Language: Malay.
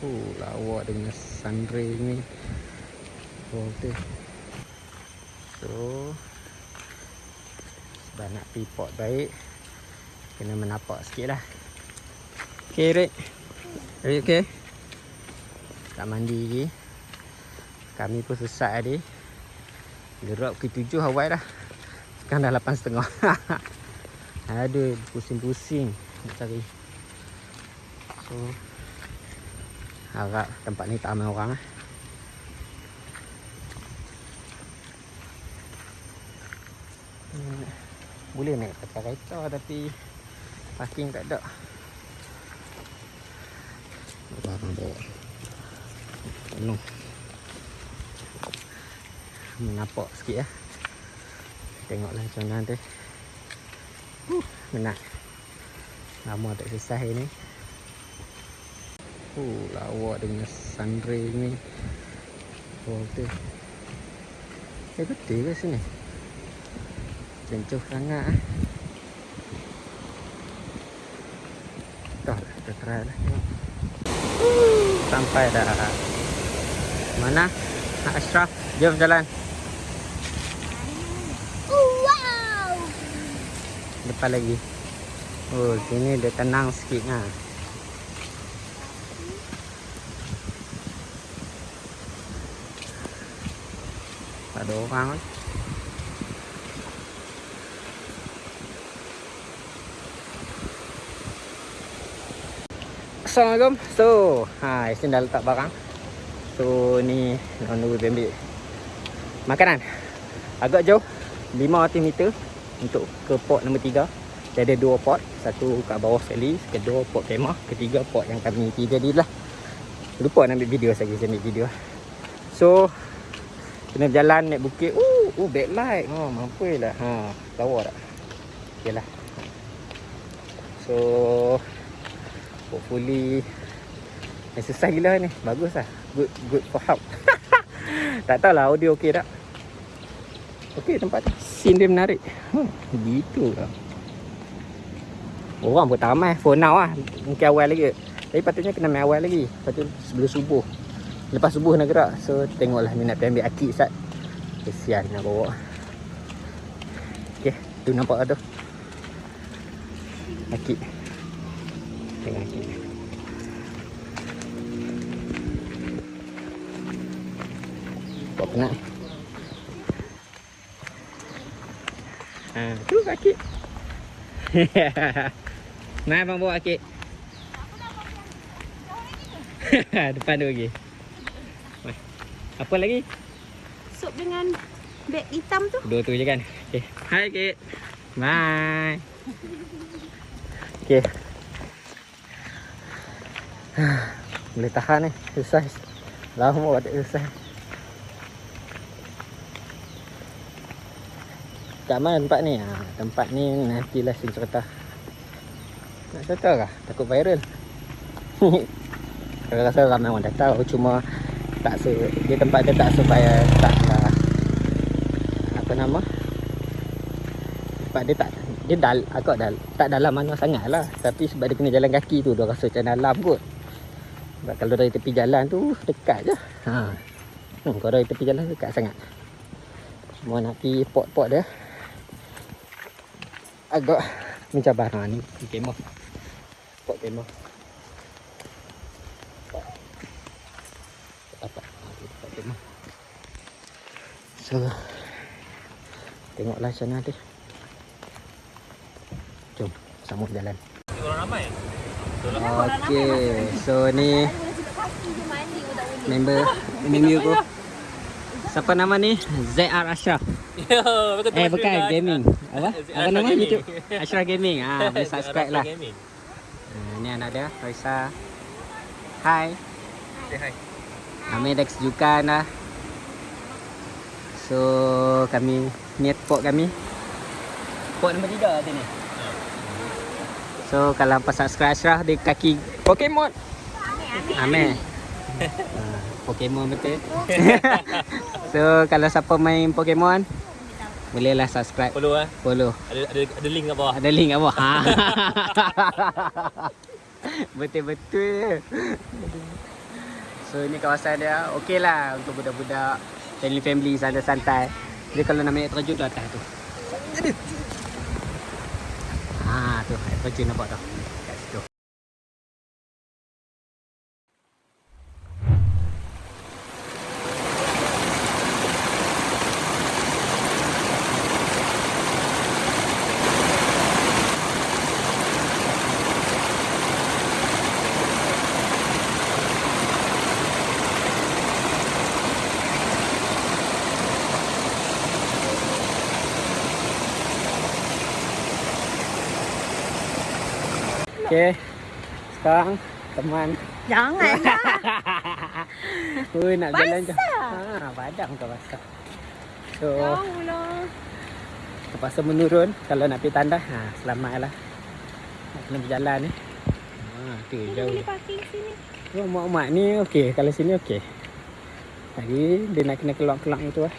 Oh, lawa dengan sunray ni. Tu. So, sebab nak pergi port baik, kena menapak sikit lah. Okay, Rick. Rick, okay? Tak mandi lagi. Kami pun sesat tadi. Gerak ke tujuh awal dah. Sekarang dah lapan setengah. Aduh, pusing-pusing nak cari. So, harap tempat ni tak ramai orang lah. Hmm, Boleh naik pakai kereta tapi parking tak ada. Barang bawa. Tolong. Menapak sikit ya. Tengoklah macam mana tu. Huh, menang. Lama tak selesai ni. Oh, lawa dengan sunray ni. Oh, tu. Eh, betul ke sini? Cencuh sangat ah. Dah, kita try lah. Tengok. Sampai dah. Mana? Nak Ashraf, jom jalan. Wow. Depan lagi. Oh, sini dia tenang sikit ha. Tak ada orang kan? Assalamualaikum. So, ha, Yasin dah letak barang. So, ni nak tunggu dia ambil makanan. Agak jauh 500 meter untuk ke port nombor 3. Dia ada dua port, satu kat bawah sekali, kedua port kemah, ketiga port yang kami pergi tadi lah. Lupa nak ambil video saya ambil video. So, kena berjalan naik bukit. Uh, uh backlight. Oh, mampu lah. Ha, lawa tak? Okeylah. So, hopefully exercise gila ni. Bagus lah. Good good for health. tak tahulah audio okey tak. Okey tempat tu. Scene dia menarik. Hmm, begitu lah. Orang pun tak ramai for now lah. Mungkin awal lagi. Tapi patutnya kena main awal lagi. Tu sebelum subuh. Lepas subuh nak gerak. So tengoklah ni nak pergi ambil akik sat. Kesian nak bawa. Okay. Tu nampak tak tu. Akik. Tengok akik. Buat penat. Ha, tu akik. Mai abang bawa akik. Depan tu lagi. Mai. Apa lagi? Sup dengan beg hitam tu. Dua tu je kan. Okay. Hai Kit. Bye. Okay. Boleh tahan ni. Exercise. Lama tak exercise. Kat mana tempat ni? Ha, tempat ni nantilah saya cerita. Nak cerita kah? Takut viral. Saya rasa ramai orang dah tahu cuma tak se dia tempat dia tak supaya tak lah apa nama? Tempat dia tak dia dal agak dal tak dalam mana sangat lah. Tapi sebab dia kena jalan kaki tu dia rasa macam dalam kot. Sebab kalau dari tepi jalan tu dekat je. Ha. Hmm, kalau dari tepi jalan dekat sangat. Cuma nak pergi port-port dia. Agak mencabar ha ni kemah. Port kemah so tengoklah mana dia jom sambung jalan Orang ramai Okey, so ni member member aku. Siapa nama ni? ZR Ashraf. Betul Eh bukan gaming. Apa? Apa nama. YouTube? Ashraf Gaming. Ah, boleh subscribe lah. Gaming. Ah, ni anak dia, Raisa. Hai. Say hi. Kami Dex Jukan lah. So, kami ni port kami. Port nombor 3 tadi ni. So, kalau hampa subscribe Ashraf di kaki Pokemon. Ameh. Ah, Pokemon betul. so, kalau siapa main Pokemon, bolehlah subscribe, Follow ah. follow. Ada ada ada link kat bawah. Ada link kat bawah. Betul-betul. So ni kawasan dia okey lah untuk budak-budak family-family santai-santai. Jadi kalau nak naik terjun tu atas tu. Ha tu air terjun nampak tu. Kat situ. Okey. Sekarang teman Jangan lah. Oh nak jalan je. Ha padam kau basah. So Jauh lah. terpaksa menurun kalau nak pergi tandas. Ha selamatlah. Nak kena berjalan ni. Ha tu jauh. Boleh parking sini. Oh, mak-mak ni okey. Kalau sini okey. Lagi dia nak kena keluar-keluar tu lah.